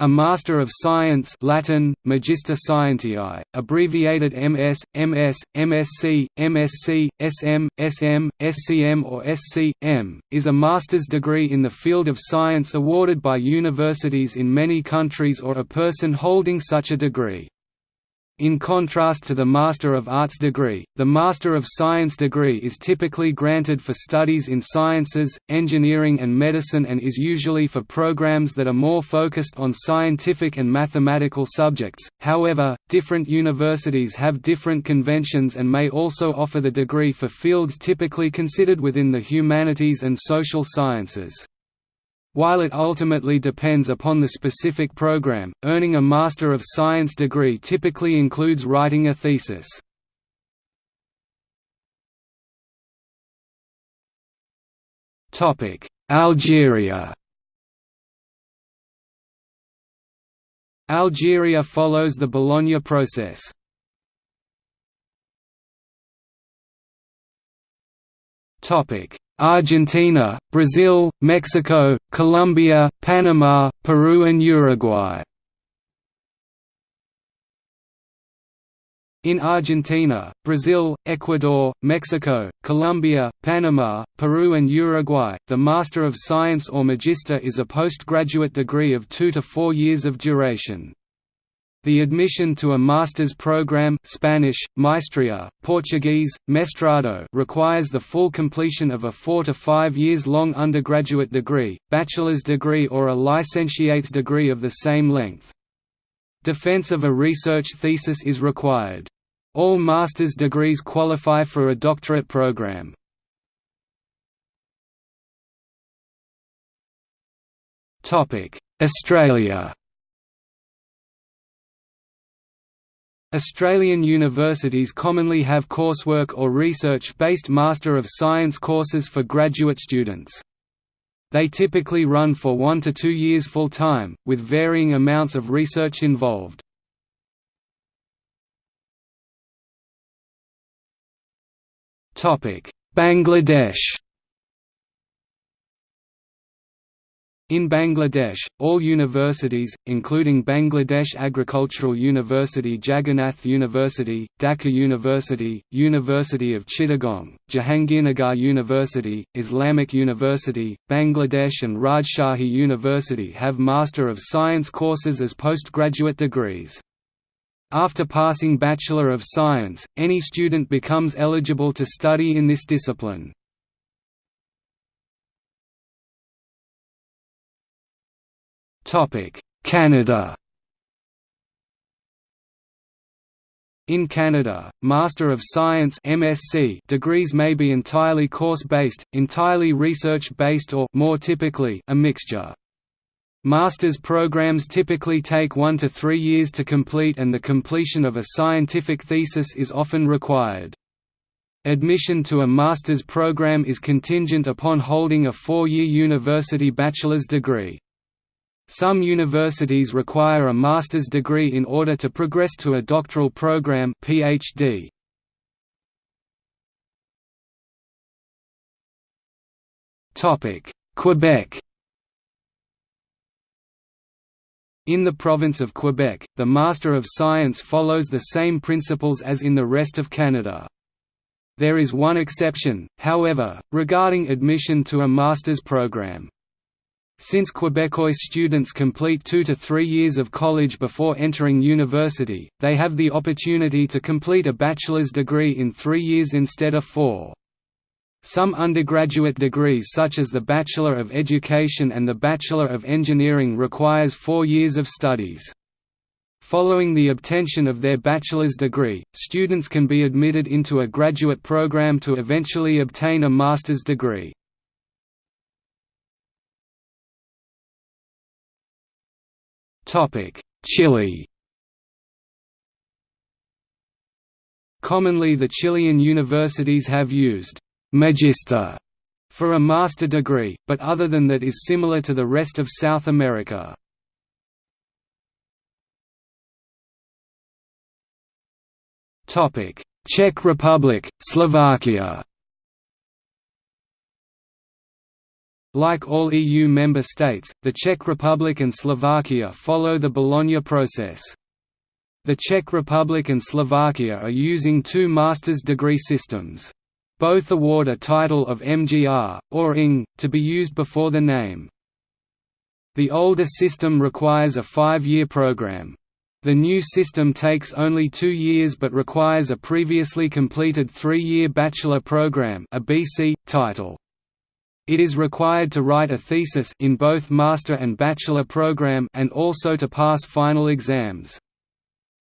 A Master of Science Latin, Magister Scientiae, abbreviated MS, MS, MSc, MSc, SM, SM, SCM or SC.M., is a master's degree in the field of science awarded by universities in many countries or a person holding such a degree. In contrast to the Master of Arts degree, the Master of Science degree is typically granted for studies in sciences, engineering and medicine and is usually for programs that are more focused on scientific and mathematical subjects, however, different universities have different conventions and may also offer the degree for fields typically considered within the humanities and social sciences. While it ultimately depends upon the specific program, earning a Master of Science degree typically includes writing a thesis. Algeria Algeria follows the Bologna process. Argentina, Brazil, Mexico, Colombia, Panama, Peru and Uruguay. In Argentina, Brazil, Ecuador, Mexico, Colombia, Panama, Peru and Uruguay, the Master of Science or Magister is a postgraduate degree of two to four years of duration. The admission to a master's program Spanish, Maestria, Portuguese, Mestrado requires the full completion of a four to five years long undergraduate degree, bachelor's degree or a licentiate's degree of the same length. Defense of a research thesis is required. All master's degrees qualify for a doctorate program. Australia Australian universities commonly have coursework or research-based Master of Science courses for graduate students. They typically run for one to two years full-time, with varying amounts of research involved. Bangladesh In Bangladesh, all universities, including Bangladesh Agricultural University Jagannath University, Dhaka University, University of Chittagong, Jahangirnagar University, Islamic University, Bangladesh and Rajshahi University have Master of Science courses as postgraduate degrees. After passing Bachelor of Science, any student becomes eligible to study in this discipline. Canada In Canada, Master of Science (MSc) degrees may be entirely course-based, entirely research-based or more typically a mixture. Master's programs typically take 1 to 3 years to complete and the completion of a scientific thesis is often required. Admission to a master's program is contingent upon holding a four-year university bachelor's degree. Some universities require a master's degree in order to progress to a doctoral program PhD. Quebec In the province of Quebec, the Master of Science follows the same principles as in the rest of Canada. There is one exception, however, regarding admission to a master's program. Since Quebecois students complete two to three years of college before entering university, they have the opportunity to complete a bachelor's degree in three years instead of four. Some undergraduate degrees such as the Bachelor of Education and the Bachelor of Engineering requires four years of studies. Following the obtention of their bachelor's degree, students can be admitted into a graduate program to eventually obtain a master's degree. Chile Commonly the Chilean universities have used «magister» for a master degree, but other than that is similar to the rest of South America. Czech Republic, Slovakia Like all EU member states, the Czech Republic and Slovakia follow the Bologna process. The Czech Republic and Slovakia are using two master's degree systems. Both award a title of MGR, or ING, to be used before the name. The older system requires a five-year program. The new system takes only two years but requires a previously completed three-year bachelor program a BC, title. It is required to write a thesis in both master and bachelor program and also to pass final exams.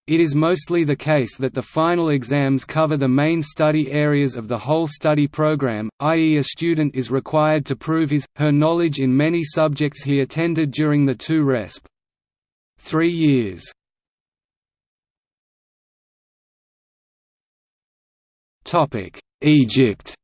It is mostly the case that the final exams cover the main study areas of the whole study program, i.e. a student is required to prove his, her knowledge in many subjects he attended during the two resp. three years. Egypt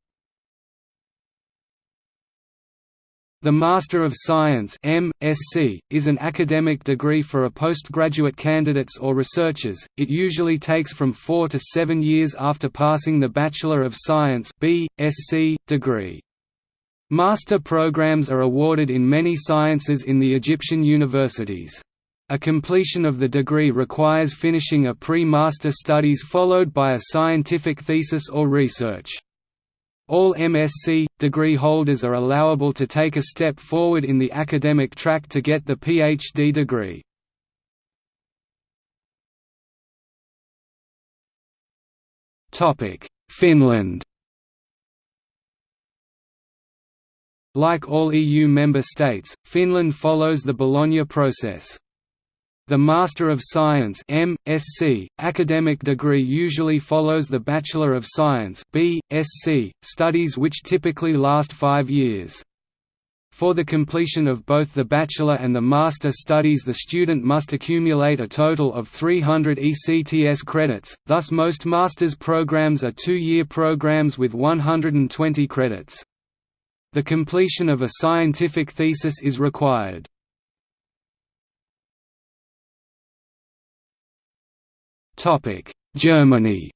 The Master of Science MSc, is an academic degree for a postgraduate candidates or researchers. It usually takes from 4 to 7 years after passing the Bachelor of Science BSc degree. Master programs are awarded in many sciences in the Egyptian universities. A completion of the degree requires finishing a pre-master studies followed by a scientific thesis or research. All MSc, degree holders are allowable to take a step forward in the academic track to get the PhD degree. Topic: Finland Like all EU member states, Finland follows the Bologna process. The Master of Science MSc, academic degree usually follows the Bachelor of Science BSc, studies which typically last five years. For the completion of both the bachelor and the master studies the student must accumulate a total of 300 ECTS credits, thus most master's programs are two-year programs with 120 credits. The completion of a scientific thesis is required. Germany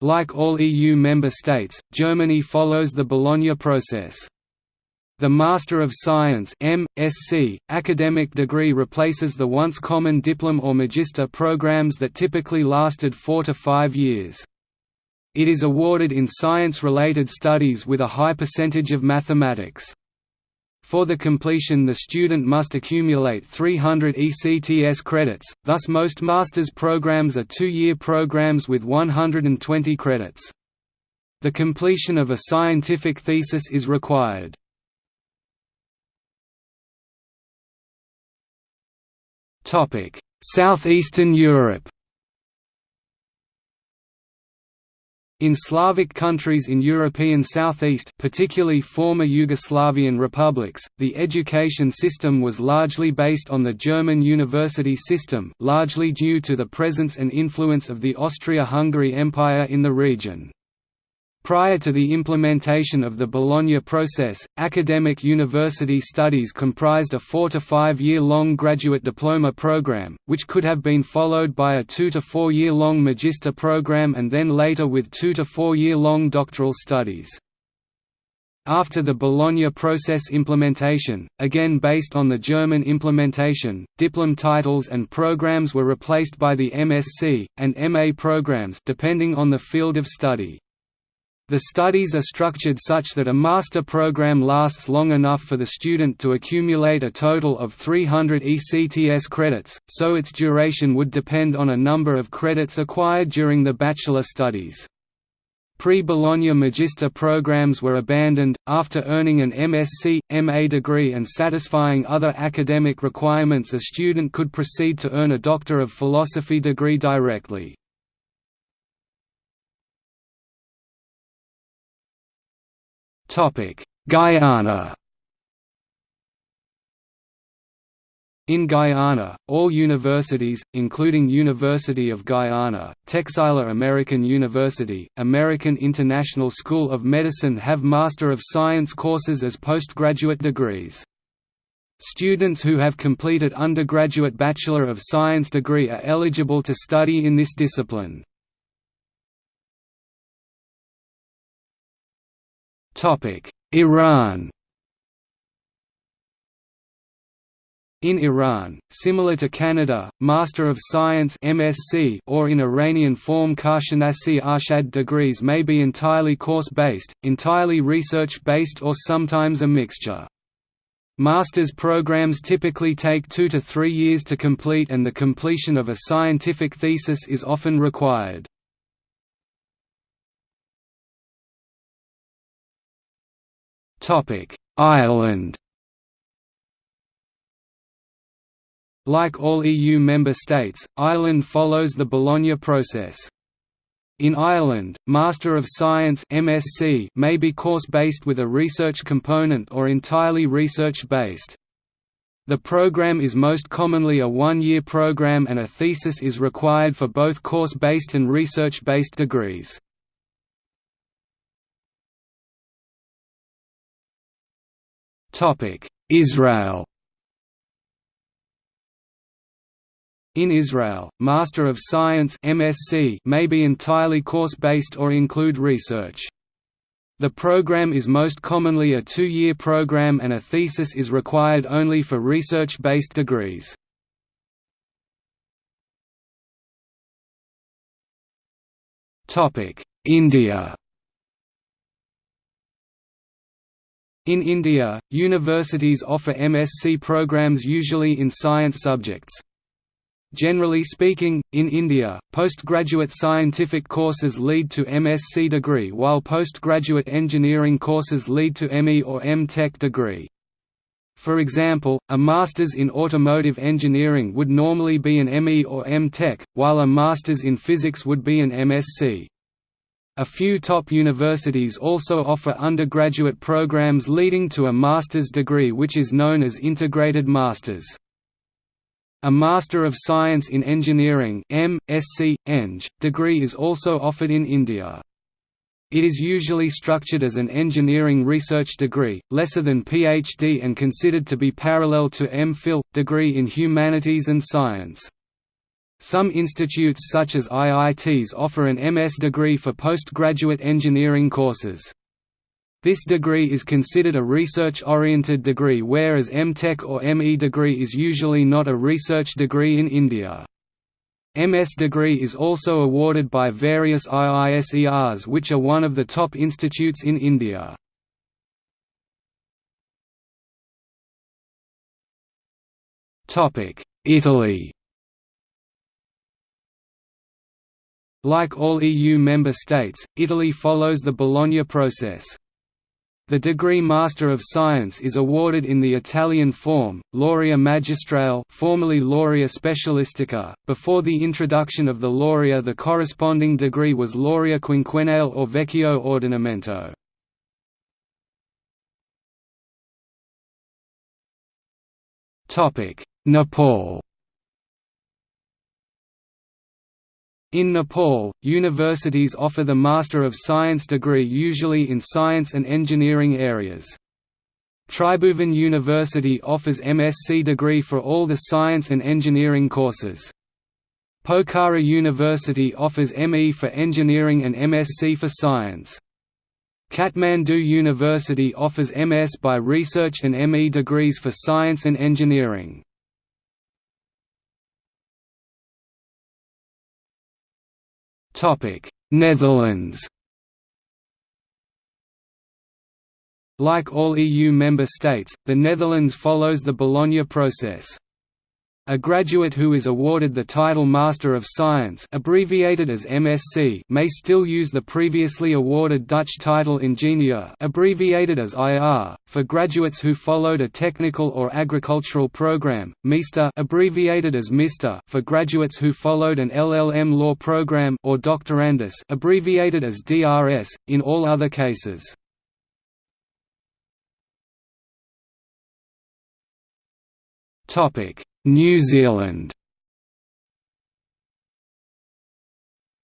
Like all EU member states, Germany follows the Bologna process. The Master of Science MSc, academic degree replaces the once common diplom or magister programs that typically lasted four to five years. It is awarded in science-related studies with a high percentage of mathematics. For the completion the student must accumulate 300 ECTS credits, thus most master's programs are two-year programs with 120 credits. The completion of a scientific thesis is required. Southeastern Europe In Slavic countries in European Southeast particularly former Yugoslavian republics, the education system was largely based on the German university system largely due to the presence and influence of the Austria-Hungary Empire in the region. Prior to the implementation of the Bologna process, academic university studies comprised a four- to five-year-long graduate diploma program, which could have been followed by a two- to four-year-long magister program and then later with two- to four-year-long doctoral studies. After the Bologna process implementation, again based on the German implementation, diplom titles and programs were replaced by the MSc, and MA programs depending on the field of study. The studies are structured such that a master program lasts long enough for the student to accumulate a total of 300 ECTS credits, so its duration would depend on a number of credits acquired during the bachelor studies. Pre-Bologna Magister programs were abandoned, after earning an MSc, MA degree and satisfying other academic requirements a student could proceed to earn a Doctor of Philosophy degree directly. Guyana In Guyana, all universities, including University of Guyana, Texila American University, American International School of Medicine have Master of Science courses as postgraduate degrees. Students who have completed undergraduate Bachelor of Science degree are eligible to study in this discipline. Iran In Iran, similar to Canada, Master of Science (MSc) or in Iranian form Karshanasi Arshad degrees may be entirely course-based, entirely research-based or sometimes a mixture. Master's programs typically take two to three years to complete and the completion of a scientific thesis is often required. Ireland Like all EU member states, Ireland follows the Bologna process. In Ireland, Master of Science MSc may be course-based with a research component or entirely research-based. The program is most commonly a one-year program and a thesis is required for both course-based and research-based degrees. Israel In Israel, Master of Science MSc may be entirely course-based or include research. The program is most commonly a two-year program and a thesis is required only for research-based degrees. India In India, universities offer MSc programs usually in science subjects. Generally speaking, in India, postgraduate scientific courses lead to MSc degree while postgraduate engineering courses lead to ME or M.Tech degree. For example, a Master's in Automotive Engineering would normally be an ME or M.Tech, while a Master's in Physics would be an MSc. A few top universities also offer undergraduate programs leading to a master's degree which is known as Integrated Masters. A Master of Science in Engineering M. Sc. Eng. degree is also offered in India. It is usually structured as an engineering research degree, lesser than PhD and considered to be parallel to M.Phil, degree in humanities and science. Some institutes such as IITs offer an MS degree for postgraduate engineering courses. This degree is considered a research-oriented degree whereas M.Tech or ME degree is usually not a research degree in India. MS degree is also awarded by various IISERs which are one of the top institutes in India. Italy Like all EU member states, Italy follows the Bologna process. The degree Master of Science is awarded in the Italian form, Laurea Magistrale formerly Laurea Specialistica. Before the introduction of the Laurea the corresponding degree was Laurea Quinquennale or Vecchio Ordinamento. Nepal In Nepal, universities offer the Master of Science degree usually in science and engineering areas. Tribhuvan University offers MSc degree for all the science and engineering courses. Pokhara University offers ME for engineering and MSc for science. Kathmandu University offers MS by research and ME degrees for science and engineering. Netherlands Like all EU member states, the Netherlands follows the Bologna process. A graduate who is awarded the title Master of Science abbreviated as MSc may still use the previously awarded Dutch title Ingenieur abbreviated as IR. For graduates who followed a technical or agricultural program, Meester abbreviated as Mister for graduates who followed an LLM law program or Doctorandus abbreviated as DRS, in all other cases. New Zealand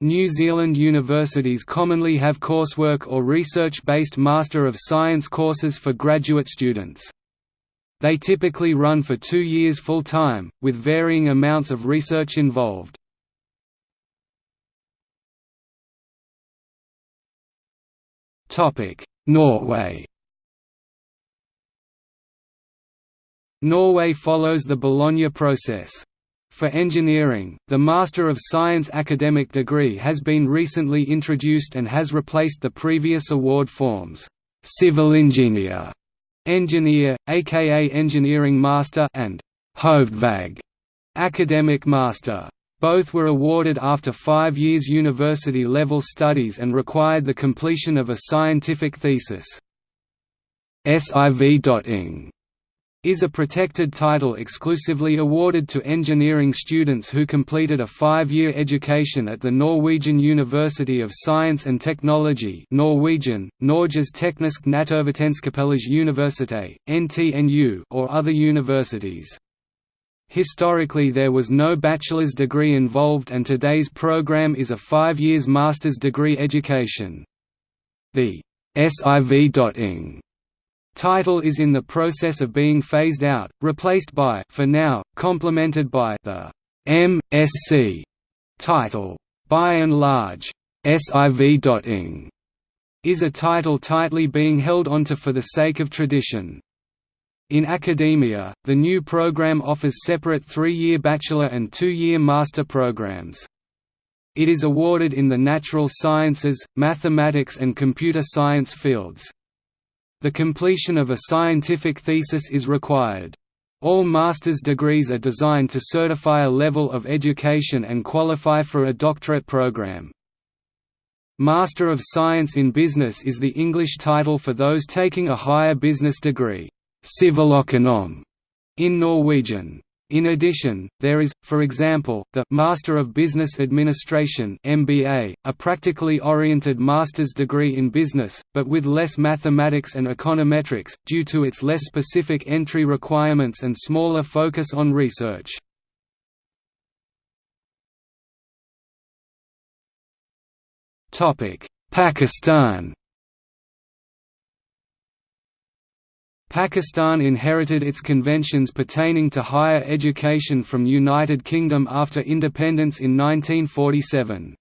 New Zealand universities commonly have coursework or research-based Master of Science courses for graduate students. They typically run for two years full-time, with varying amounts of research involved. Norway Norway follows the Bologna process. For engineering, the Master of Science academic degree has been recently introduced and has replaced the previous award forms, civil engineer, engineer, aka engineering master and Hovedfag, academic master. Both were awarded after five years university-level studies and required the completion of a scientific thesis. SIV.ing is a protected title exclusively awarded to engineering students who completed a five-year education at the Norwegian University of Science and Technology Norwegian, Norges Teknisk Universitet, NTNU or other universities. Historically there was no bachelor's degree involved and today's program is a five years master's degree education. The SIV.ing title is in the process of being phased out, replaced by for now, complemented by the M.Sc. title. By and large, SIV.ing is a title tightly being held onto for the sake of tradition. In academia, the new program offers separate three-year bachelor and two-year master programs. It is awarded in the natural sciences, mathematics and computer science fields. The completion of a scientific thesis is required. All master's degrees are designed to certify a level of education and qualify for a doctorate program. Master of Science in Business is the English title for those taking a higher business degree, in Norwegian. In addition, there is, for example, the Master of Business Administration (MBA), a practically oriented master's degree in business, but with less mathematics and econometrics, due to its less specific entry requirements and smaller focus on research. Pakistan Pakistan inherited its conventions pertaining to higher education from United Kingdom after independence in 1947.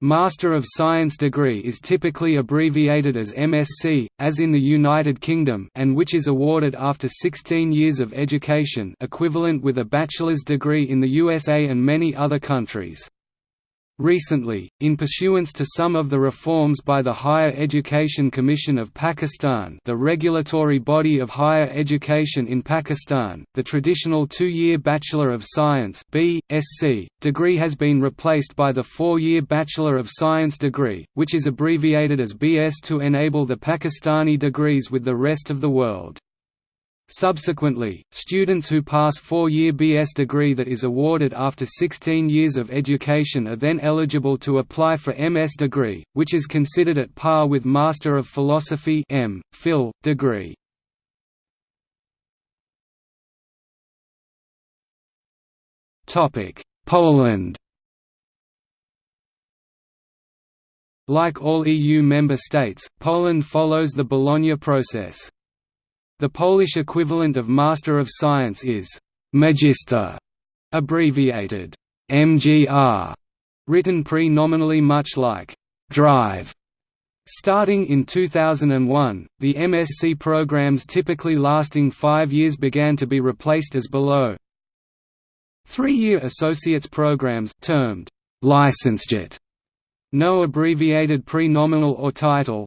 Master of Science degree is typically abbreviated as MSc, as in the United Kingdom and which is awarded after 16 years of education equivalent with a bachelor's degree in the USA and many other countries. Recently, in pursuance to some of the reforms by the Higher Education Commission of Pakistan the regulatory body of higher education in Pakistan, the traditional two-year Bachelor of Science degree has been replaced by the four-year Bachelor of Science degree, which is abbreviated as BS to enable the Pakistani degrees with the rest of the world. Subsequently, students who pass four-year BS degree that is awarded after 16 years of education are then eligible to apply for MS degree, which is considered at par with Master of Philosophy M. Phil, degree. Poland Like all EU member states, Poland follows the Bologna process. The Polish equivalent of Master of Science is Magister, abbreviated MGR, written pre-nominally much like drive. Starting in 2001, the MSc programs typically lasting five years began to be replaced as below. Three-year associates programs termed licentiate, no abbreviated pre-nominal or title,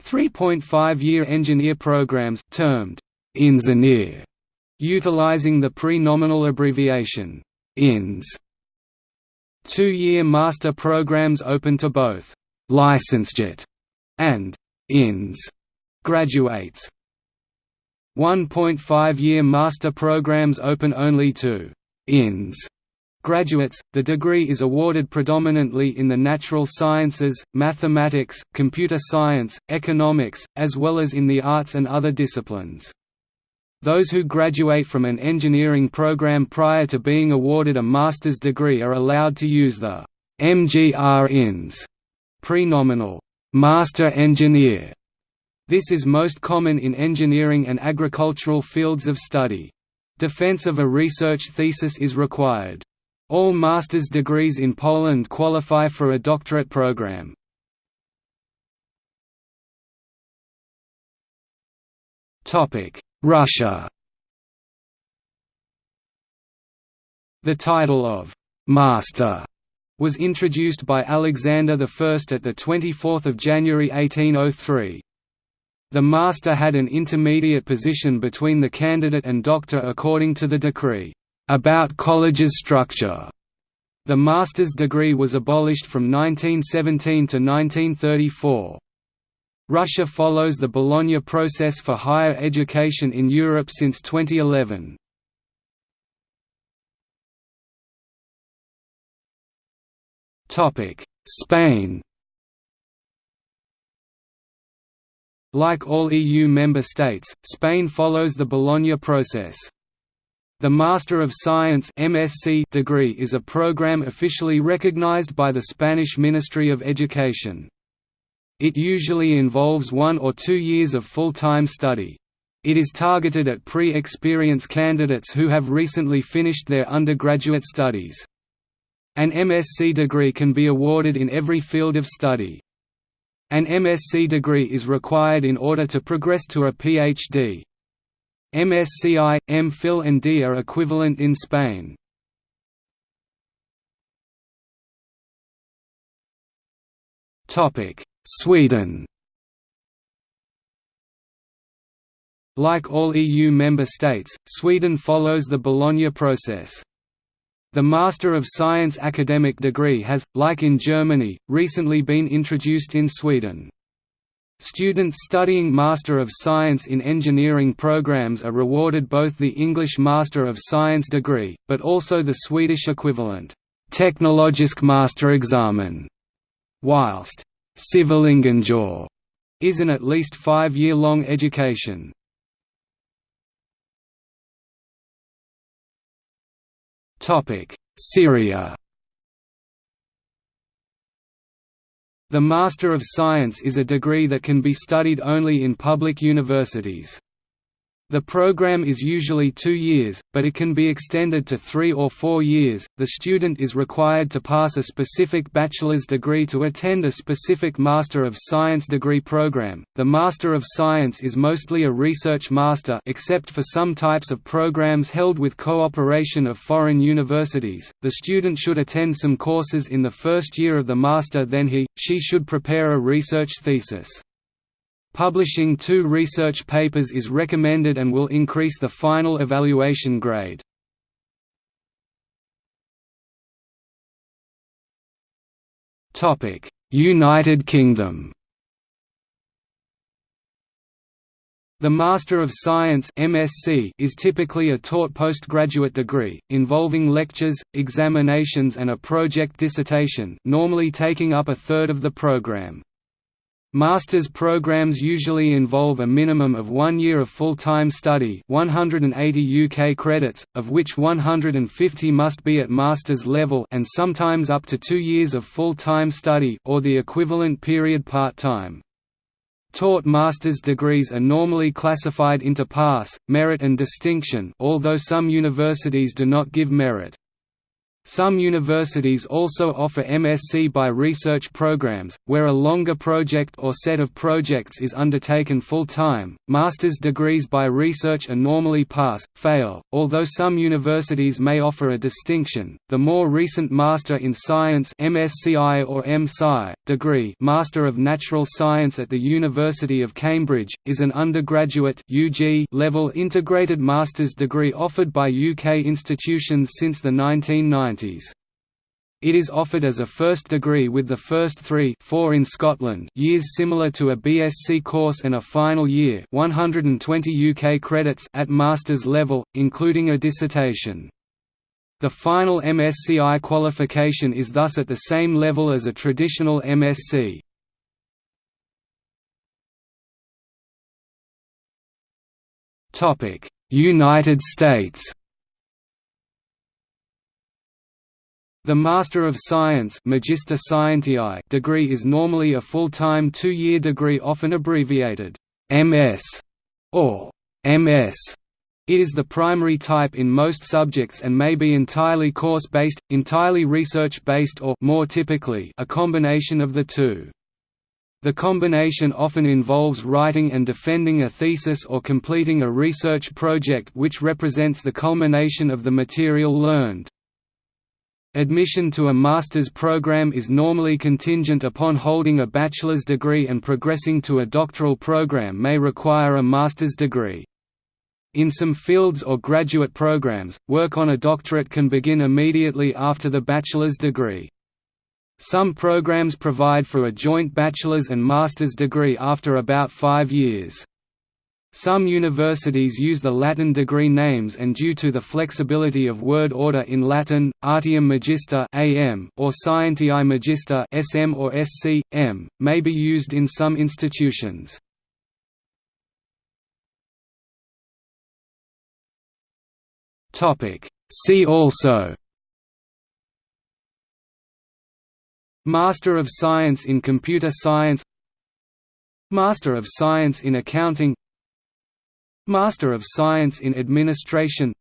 3.5-year engineer programs, termed Ingenieur, utilizing the pre-nominal abbreviation INS. Two-year master programs open to both licentiate and INS graduates. 1.5-year master programs open only to INS Graduates, the degree is awarded predominantly in the natural sciences, mathematics, computer science, economics, as well as in the arts and other disciplines. Those who graduate from an engineering program prior to being awarded a master's degree are allowed to use the MGR INS prenominal Master Engineer. This is most common in engineering and agricultural fields of study. Defense of a research thesis is required. All master's degrees in Poland qualify for a doctorate program. Russia The title of «Master» was introduced by Alexander I at 24 January 1803. The master had an intermediate position between the candidate and doctor according to the decree, "...about college's structure." The master's degree was abolished from 1917 to 1934. Russia follows the Bologna process for higher education in Europe since 2011. Spain Like all EU member states, Spain follows the Bologna process. The Master of Science MSc degree is a program officially recognized by the Spanish Ministry of Education. It usually involves one or two years of full-time study. It is targeted at pre-experience candidates who have recently finished their undergraduate studies. An MSc degree can be awarded in every field of study. An MSc degree is required in order to progress to a PhD. MSCI, MPhil and D are equivalent in Spain. Sweden Like all EU member states, Sweden follows the Bologna process. The Master of Science academic degree has, like in Germany, recently been introduced in Sweden. Students studying Master of Science in Engineering programs are rewarded both the English Master of Science degree, but also the Swedish equivalent, Teknologisk Masterexamen, whilst Civilingenjör is an at least five-year-long education. Syria The Master of Science is a degree that can be studied only in public universities. The program is usually two years, but it can be extended to three or four years. The student is required to pass a specific bachelor's degree to attend a specific Master of Science degree program. The Master of Science is mostly a research master, except for some types of programs held with cooperation of foreign universities. The student should attend some courses in the first year of the master, then he, she should prepare a research thesis. Publishing two research papers is recommended and will increase the final evaluation grade. United Kingdom The Master of Science MSc is typically a taught postgraduate degree, involving lectures, examinations and a project dissertation normally taking up a third of the program. Master's programs usually involve a minimum of one year of full-time study 180 UK credits, of which 150 must be at master's level and sometimes up to two years of full-time study or the equivalent period part-time. Taught master's degrees are normally classified into pass, merit and distinction although some universities do not give merit. Some universities also offer MSc by research programs, where a longer project or set of projects is undertaken full-time. Master's degrees by research are normally pass, fail, although some universities may offer a distinction. The more recent Master in Science (MSCI or MSci) degree, Master of Natural Science at the University of Cambridge, is an undergraduate (UG) level integrated master's degree offered by UK institutions since the 1990s. It is offered as a first degree with the first three four in Scotland years similar to a BSc course and a final year 120 UK credits at master's level, including a dissertation. The final MSCI qualification is thus at the same level as a traditional MSc. United States The Master of Science Magister Scientiae degree is normally a full-time two-year degree often abbreviated MS or MS. It is the primary type in most subjects and may be entirely course-based, entirely research-based or more typically, a combination of the two. The combination often involves writing and defending a thesis or completing a research project which represents the culmination of the material learned. Admission to a master's program is normally contingent upon holding a bachelor's degree and progressing to a doctoral program may require a master's degree. In some fields or graduate programs, work on a doctorate can begin immediately after the bachelor's degree. Some programs provide for a joint bachelor's and master's degree after about five years. Some universities use the Latin degree names and due to the flexibility of word order in Latin, Artium Magister AM or Scientiae Magister SM or SC, M, may be used in some institutions. See also Master of Science in Computer Science Master of Science in Accounting Master of Science in Administration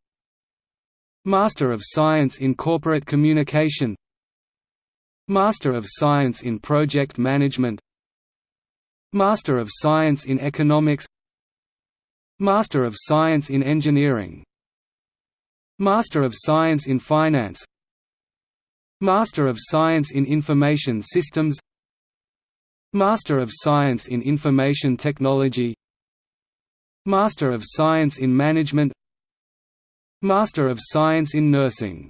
Master of Science in Corporate Communication Master of Science in Project Management Master of Science in Economics Master of Science in Engineering Master of Science in Finance Master of Science in Information Systems Master of Science in Information Technology Master of Science in Management Master of Science in Nursing